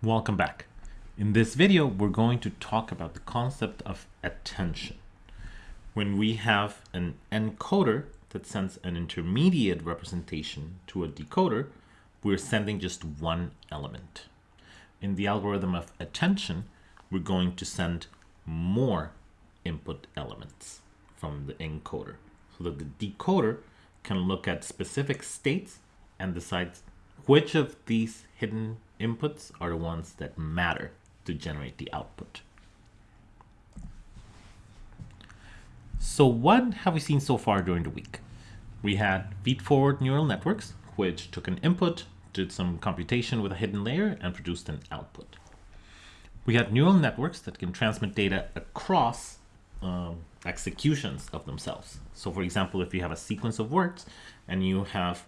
Welcome back. In this video, we're going to talk about the concept of attention. When we have an encoder that sends an intermediate representation to a decoder, we're sending just one element. In the algorithm of attention, we're going to send more input elements from the encoder so that the decoder can look at specific states and decide which of these hidden inputs are the ones that matter to generate the output. So what have we seen so far during the week? We had feed-forward neural networks, which took an input, did some computation with a hidden layer, and produced an output. We had neural networks that can transmit data across um, executions of themselves. So for example, if you have a sequence of words and you have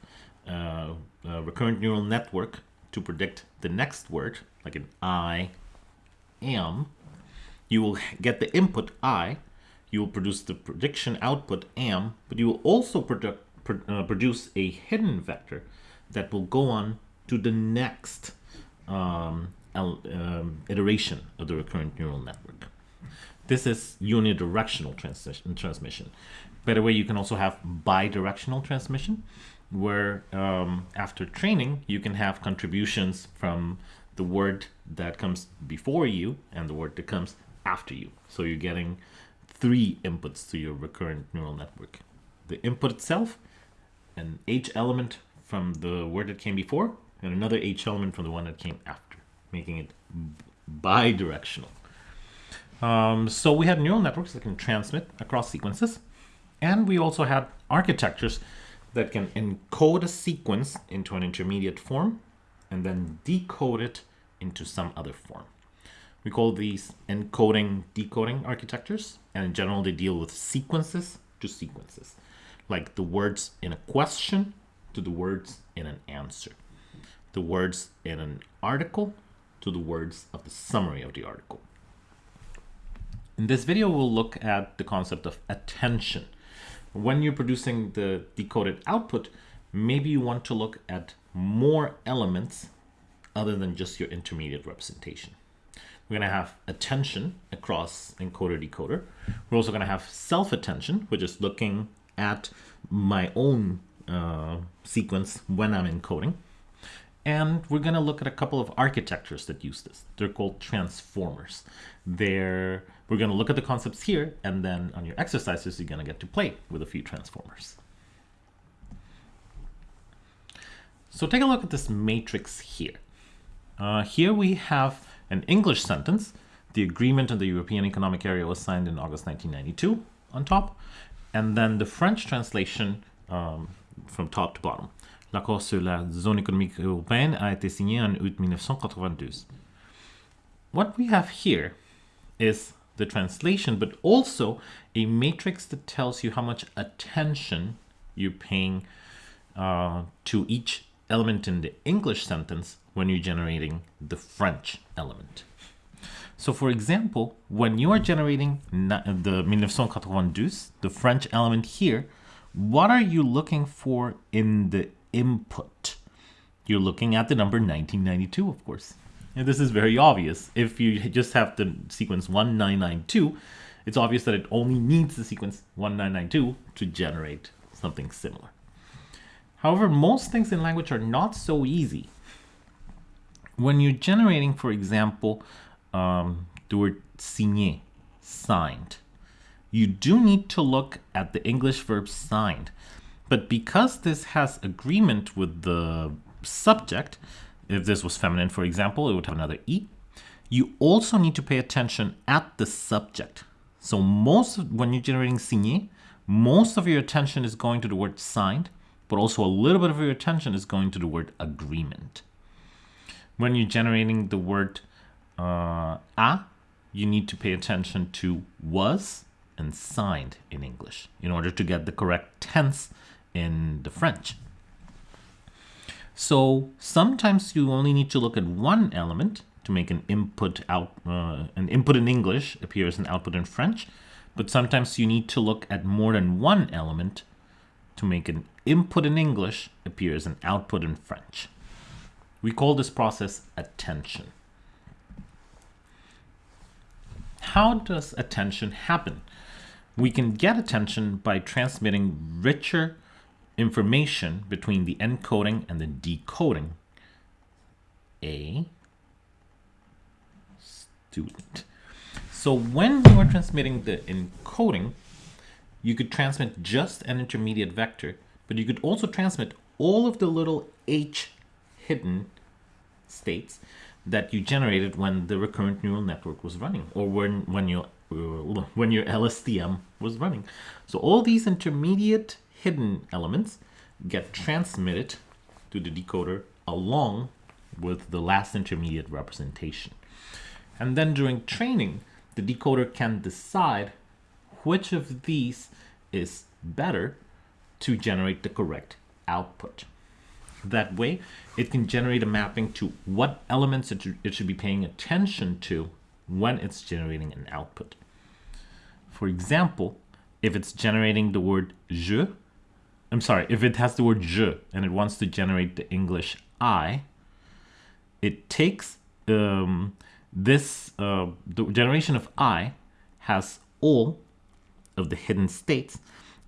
uh, a recurrent neural network to predict the next word, like an I am, you will get the input I, you will produce the prediction output am, but you will also produ pro uh, produce a hidden vector that will go on to the next um, um, iteration of the recurrent neural network. This is unidirectional transmission. By the way, you can also have bidirectional transmission, where um, after training, you can have contributions from the word that comes before you and the word that comes after you. So you're getting three inputs to your recurrent neural network. The input itself, an H element from the word that came before, and another H element from the one that came after, making it bidirectional. Um, so we had neural networks that can transmit across sequences, and we also had architectures that can encode a sequence into an intermediate form and then decode it into some other form. We call these encoding decoding architectures and in general they deal with sequences to sequences like the words in a question to the words in an answer the words in an article to the words of the summary of the article. In this video we'll look at the concept of attention when you're producing the decoded output, maybe you want to look at more elements other than just your intermediate representation. We're going to have attention across encoder decoder. We're also going to have self-attention, which is looking at my own uh, sequence when I'm encoding. And we're going to look at a couple of architectures that use this. They're called transformers. They're, we're going to look at the concepts here, and then on your exercises, you're going to get to play with a few transformers. So take a look at this matrix here. Uh, here we have an English sentence. The agreement on the European Economic Area was signed in August 1992 on top. And then the French translation um, from top to bottom. L'accord sur la zone économique européenne a été signé en août 1992. What we have here is the translation, but also a matrix that tells you how much attention you're paying uh, to each element in the English sentence when you're generating the French element. So for example, when you are generating the 1992, the French element here, what are you looking for in the input. You're looking at the number 1992, of course. And this is very obvious. If you just have the sequence 1992, it's obvious that it only needs the sequence 1992 to generate something similar. However, most things in language are not so easy. When you're generating, for example, um, the word signé, signed, you do need to look at the English verb signed but because this has agreement with the subject, if this was feminine, for example, it would have another E. You also need to pay attention at the subject. So most of, when you're generating signé, most of your attention is going to the word signed, but also a little bit of your attention is going to the word agreement. When you're generating the word uh, a, you need to pay attention to was and signed in English in order to get the correct tense in the French. So sometimes you only need to look at one element to make an input out uh, an input in English appear as an output in French, but sometimes you need to look at more than one element to make an input in English appear as an output in French. We call this process attention. how does attention happen? We can get attention by transmitting richer information between the encoding and the decoding. A student. So when you are transmitting the encoding, you could transmit just an intermediate vector, but you could also transmit all of the little h hidden states that you generated when the recurrent neural network was running or when when your when your LSTM was running. So all these intermediate hidden elements get transmitted to the decoder along with the last intermediate representation. And then during training, the decoder can decide which of these is better to generate the correct output. That way, it can generate a mapping to what elements it should, it should be paying attention to when it's generating an output. For example, if it's generating the word je, I'm sorry, if it has the word je and it wants to generate the English I, it takes um, this, uh, the generation of I has all of the hidden states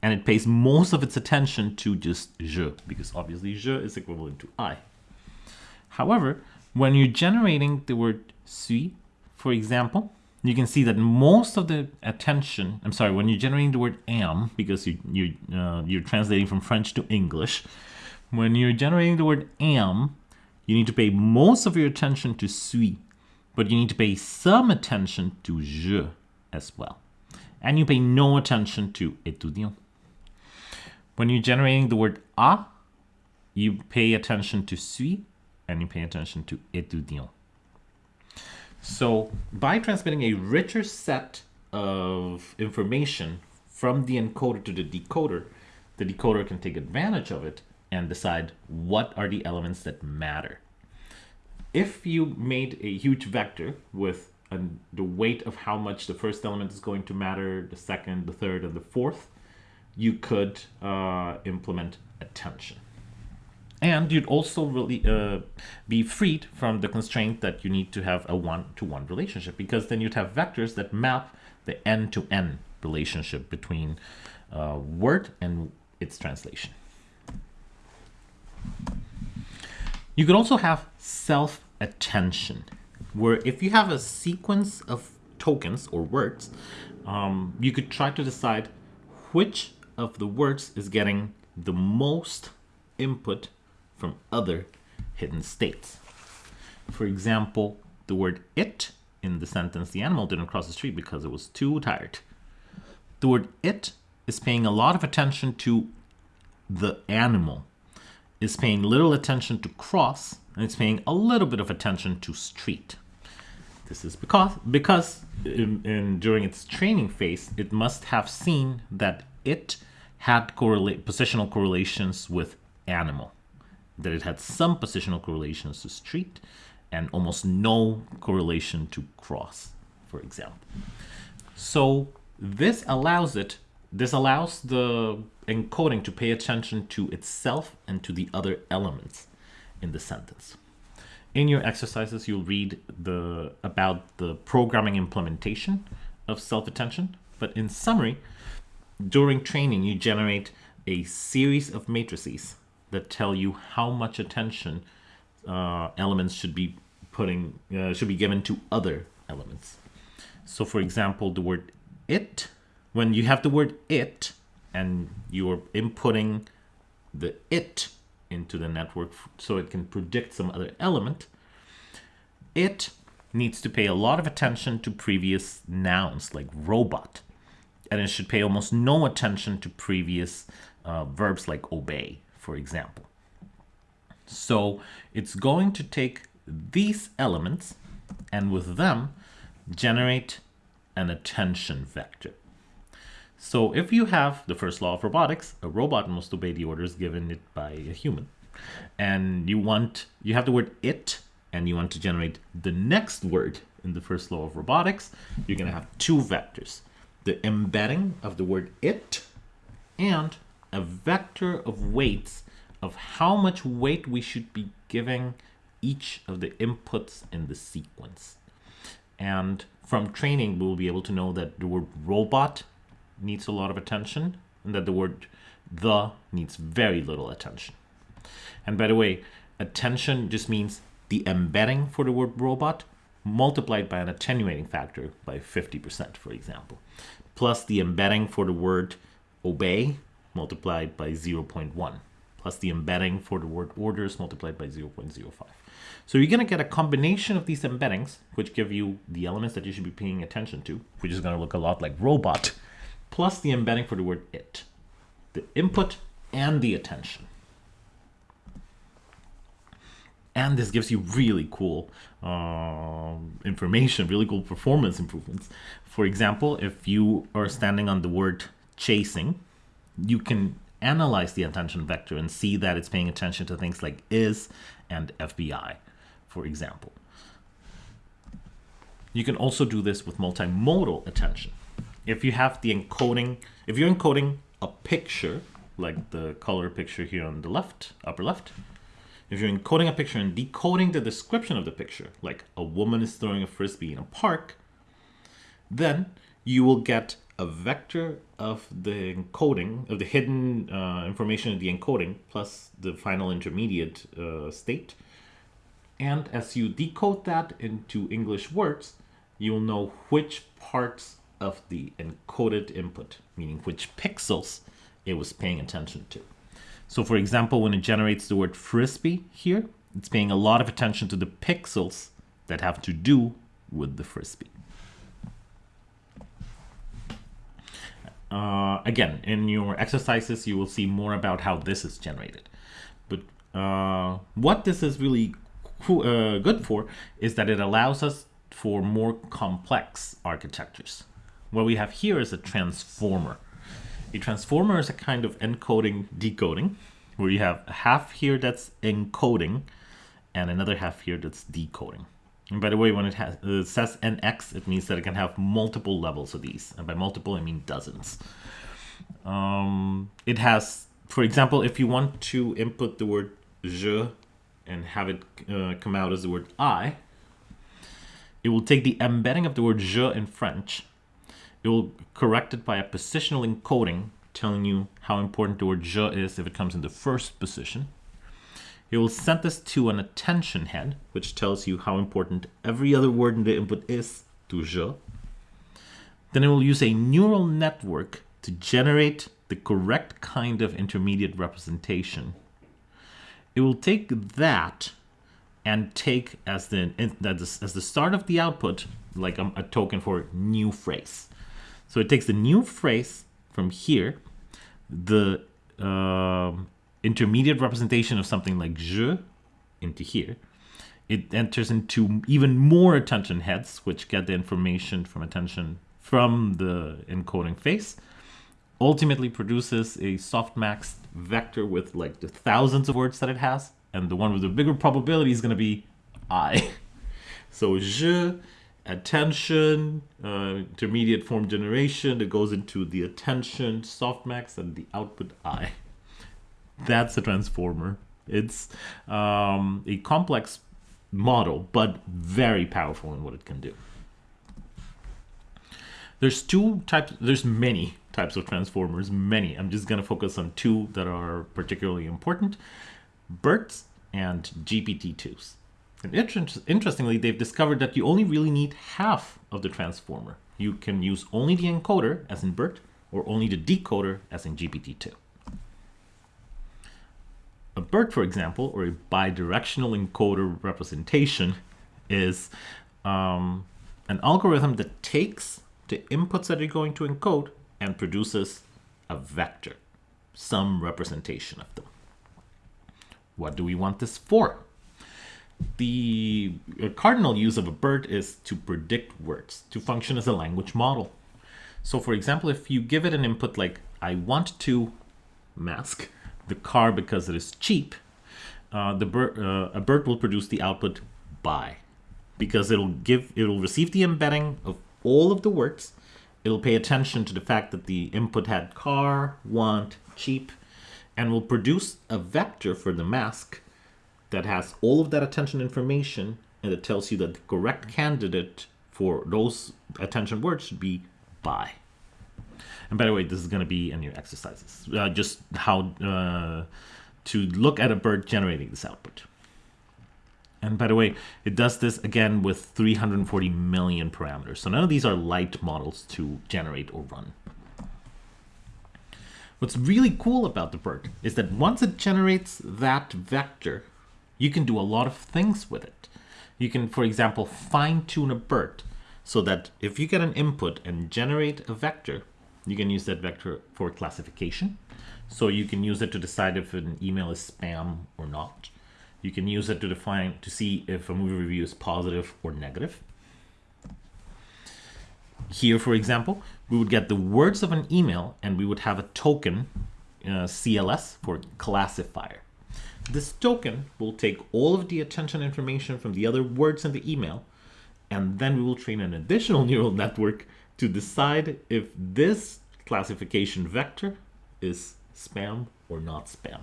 and it pays most of its attention to just je because obviously je is equivalent to I. However, when you're generating the word suis, for example, you can see that most of the attention, I'm sorry, when you're generating the word am, because you, you, uh, you're translating from French to English, when you're generating the word am, you need to pay most of your attention to suis, but you need to pay some attention to je as well. And you pay no attention to étudiant. When you're generating the word a, you pay attention to suis and you pay attention to étudiant. So by transmitting a richer set of information from the encoder to the decoder, the decoder can take advantage of it and decide what are the elements that matter. If you made a huge vector with the weight of how much the first element is going to matter, the second, the third, and the fourth, you could uh, implement attention. And you'd also really uh, be freed from the constraint that you need to have a one-to-one -one relationship because then you'd have vectors that map the end-to-end -end relationship between uh, word and its translation. You could also have self-attention, where if you have a sequence of tokens or words, um, you could try to decide which of the words is getting the most input from other hidden states. For example, the word it in the sentence, the animal didn't cross the street because it was too tired. The word it is paying a lot of attention to the animal, is paying little attention to cross, and it's paying a little bit of attention to street. This is because, because in, in, during its training phase, it must have seen that it had positional correlations with animal that it had some positional correlations to street and almost no correlation to cross, for example. So this allows it, this allows the encoding to pay attention to itself and to the other elements in the sentence. In your exercises, you'll read the about the programming implementation of self-attention, but in summary, during training, you generate a series of matrices that tell you how much attention uh, elements should be putting uh, should be given to other elements. So for example, the word it, when you have the word it and you're inputting the it into the network so it can predict some other element, it needs to pay a lot of attention to previous nouns like robot. And it should pay almost no attention to previous uh, verbs like obey for example. So it's going to take these elements and with them generate an attention vector. So if you have the first law of robotics, a robot must obey the orders given it by a human. And you want, you have the word it, and you want to generate the next word in the first law of robotics, you're going to have two vectors. The embedding of the word it and a vector of weights of how much weight we should be giving each of the inputs in the sequence. And from training, we'll be able to know that the word robot needs a lot of attention and that the word the needs very little attention. And by the way, attention just means the embedding for the word robot multiplied by an attenuating factor by 50%, for example, plus the embedding for the word obey multiplied by 0.1, plus the embedding for the word orders multiplied by 0.05. So you're going to get a combination of these embeddings, which give you the elements that you should be paying attention to, which is going to look a lot like robot, plus the embedding for the word it, the input and the attention. And this gives you really cool uh, information, really cool performance improvements. For example, if you are standing on the word chasing, you can analyze the attention vector and see that it's paying attention to things like is and FBI, for example. You can also do this with multimodal attention. If you have the encoding, if you're encoding a picture, like the color picture here on the left, upper left, if you're encoding a picture and decoding the description of the picture, like a woman is throwing a frisbee in a park, then you will get a vector of the encoding, of the hidden uh, information of the encoding, plus the final intermediate uh, state. And as you decode that into English words, you'll know which parts of the encoded input, meaning which pixels it was paying attention to. So for example, when it generates the word frisbee here, it's paying a lot of attention to the pixels that have to do with the frisbee. Uh, again, in your exercises, you will see more about how this is generated. But uh, what this is really uh, good for is that it allows us for more complex architectures. What we have here is a transformer. A transformer is a kind of encoding decoding where you have a half here that's encoding and another half here that's decoding. And by the way, when it, has, it says NX, it means that it can have multiple levels of these. And by multiple, I mean dozens. Um, it has, for example, if you want to input the word je and have it uh, come out as the word I, it will take the embedding of the word je in French. It will correct it by a positional encoding telling you how important the word je is if it comes in the first position. It will send this to an attention head, which tells you how important every other word in the input is to je. Then it will use a neural network to generate the correct kind of intermediate representation. It will take that and take as the as the start of the output like a, a token for new phrase. So it takes the new phrase from here, the uh, intermediate representation of something like je into here. It enters into even more attention heads, which get the information from attention from the encoding face. Ultimately produces a softmax vector with like the thousands of words that it has. And the one with the bigger probability is going to be I. so je attention, uh, intermediate form generation that goes into the attention softmax and the output I. That's a transformer. It's um, a complex model, but very powerful in what it can do. There's two types, there's many types of transformers, many. I'm just gonna focus on two that are particularly important, BERTs and GPT-2s. And inter interestingly, they've discovered that you only really need half of the transformer. You can use only the encoder, as in BERT, or only the decoder, as in GPT-2. A BERT, for example, or a bidirectional encoder representation, is um, an algorithm that takes the inputs that you're going to encode and produces a vector, some representation of them. What do we want this for? the cardinal use of a BERT is to predict words, to function as a language model. So for example, if you give it an input like, I want to mask the car because it is cheap, uh, the uh, a BERT will produce the output buy because it'll give, it'll receive the embedding of all of the words. It'll pay attention to the fact that the input had car, want, cheap, and will produce a vector for the mask that has all of that attention information and it tells you that the correct candidate for those attention words should be buy. And by the way, this is going to be in your exercises, uh, just how uh, to look at a BERT generating this output. And by the way, it does this again with 340 million parameters. So none of these are light models to generate or run. What's really cool about the BERT is that once it generates that vector, you can do a lot of things with it. You can, for example, fine tune a BERT so that if you get an input and generate a vector, you can use that vector for classification. So you can use it to decide if an email is spam or not. You can use it to define to see if a movie review is positive or negative. Here, for example, we would get the words of an email and we would have a token, uh, CLS, for classifier. This token will take all of the attention information from the other words in the email, and then we will train an additional neural network to decide if this classification vector is spam or not spam.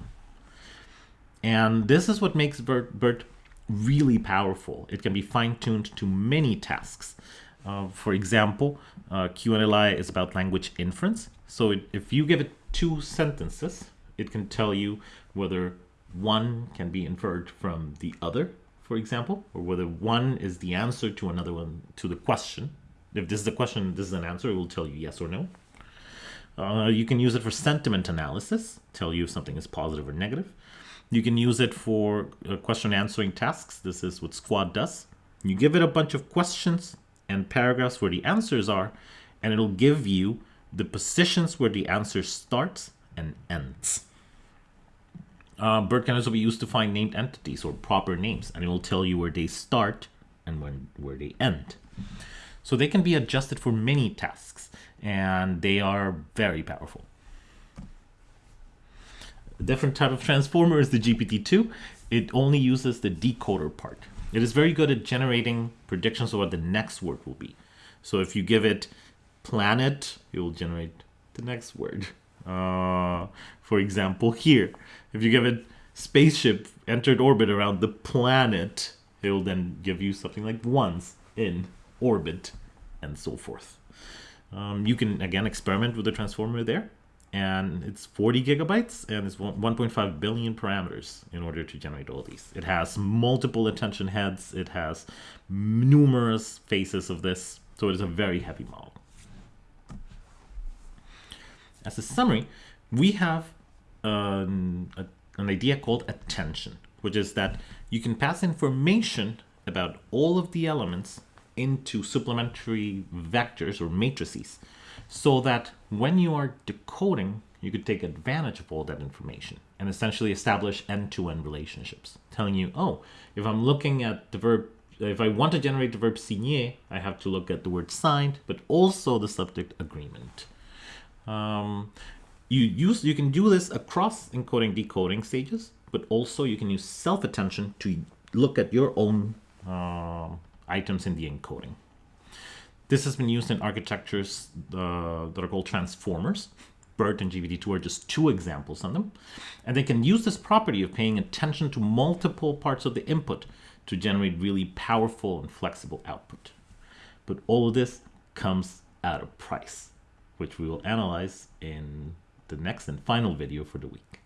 And this is what makes BERT, BERT really powerful. It can be fine-tuned to many tasks. Uh, for example, uh, QNLI is about language inference. So it, if you give it two sentences, it can tell you whether one can be inferred from the other, for example, or whether one is the answer to another one, to the question. If this is a question, this is an answer, it will tell you yes or no. Uh, you can use it for sentiment analysis, tell you if something is positive or negative. You can use it for uh, question answering tasks. This is what SQuAD does. You give it a bunch of questions and paragraphs where the answers are, and it'll give you the positions where the answer starts and ends. Uh, BERT can also be used to find named entities or proper names, and it will tell you where they start and when where they end. So they can be adjusted for many tasks, and they are very powerful. A different type of transformer is the GPT-2. It only uses the decoder part. It is very good at generating predictions of what the next word will be. So if you give it planet, it will generate the next word. Uh, for example, here, if you give it spaceship entered orbit around the planet, it will then give you something like once in orbit and so forth. Um, you can again experiment with the transformer there and it's 40 gigabytes and it's 1.5 billion parameters in order to generate all these. It has multiple attention heads. It has numerous faces of this. So it is a very heavy model. As a summary, we have um, a, an idea called attention, which is that you can pass information about all of the elements into supplementary vectors or matrices so that when you are decoding, you could take advantage of all that information and essentially establish end-to-end -end relationships, telling you, oh, if I'm looking at the verb, if I want to generate the verb signer, I have to look at the word signed, but also the subject agreement. Um, you use you can do this across encoding decoding stages, but also you can use self-attention to look at your own uh, items in the encoding. This has been used in architectures uh, that are called transformers. BERT and GPT-2 are just two examples on them. And they can use this property of paying attention to multiple parts of the input to generate really powerful and flexible output. But all of this comes at a price, which we will analyze in the next and final video for the week.